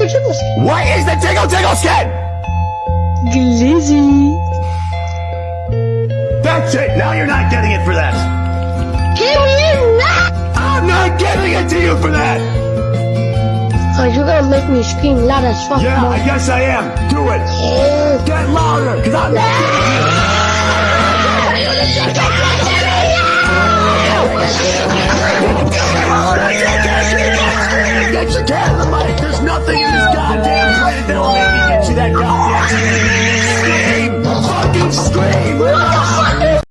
is the skin? What is the tingle tingle skin? Glizzy. That's it. Now you're not getting it for that. Can you not? I'm not giving it to you for that. Oh, you're gonna make me scream loud as fuck. Yeah, more. I guess I am. Do it. Get louder, cause I'm not getting it. Get the mic something. Yeah.